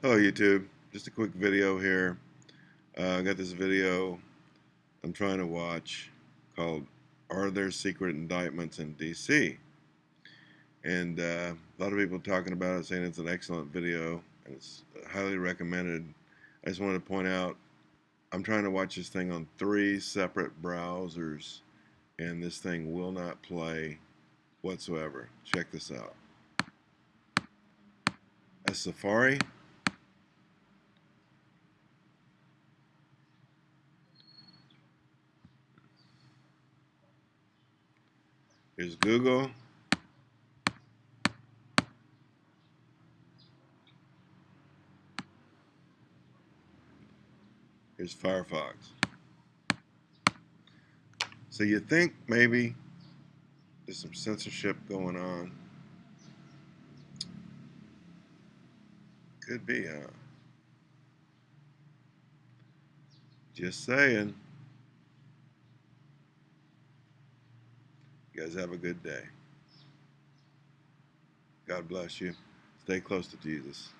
Hello YouTube, just a quick video here. Uh, I got this video I'm trying to watch called Are There Secret Indictments in DC? And uh, a lot of people talking about it saying it's an excellent video and it's highly recommended. I just wanted to point out I'm trying to watch this thing on three separate browsers and this thing will not play whatsoever. Check this out. A Safari Here's Google. Here's Firefox. So you think maybe there's some censorship going on. Could be, huh? Just saying. You guys have a good day. God bless you. Stay close to Jesus.